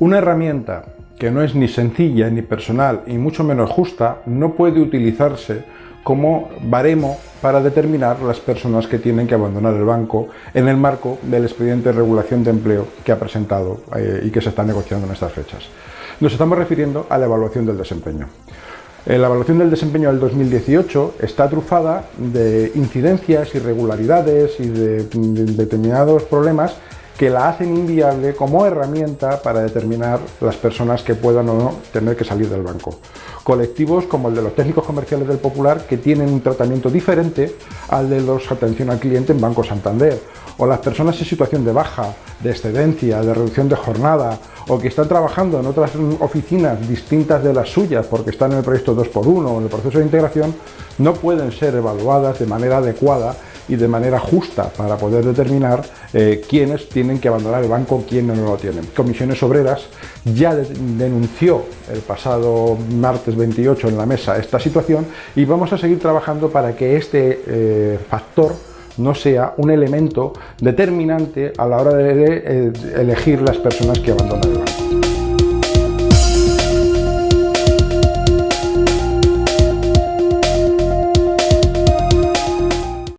Una herramienta que no es ni sencilla ni personal y mucho menos justa no puede utilizarse como baremo para determinar las personas que tienen que abandonar el banco en el marco del expediente de regulación de empleo que ha presentado eh, y que se está negociando en estas fechas. Nos estamos refiriendo a la evaluación del desempeño. Eh, la evaluación del desempeño del 2018 está trufada de incidencias, irregularidades y de determinados problemas que la hacen inviable como herramienta para determinar las personas que puedan o no tener que salir del banco. Colectivos como el de los técnicos comerciales del Popular que tienen un tratamiento diferente al de los atención al cliente en Banco Santander, o las personas en situación de baja, de excedencia, de reducción de jornada, o que están trabajando en otras oficinas distintas de las suyas porque están en el proyecto 2x1 o en el proceso de integración, no pueden ser evaluadas de manera adecuada y de manera justa para poder determinar eh, quiénes tienen que abandonar el banco, quiénes no lo tienen. Comisiones Obreras ya denunció el pasado martes 28 en la mesa esta situación y vamos a seguir trabajando para que este eh, factor no sea un elemento determinante a la hora de, eh, elegir las personas que abandonan el banco.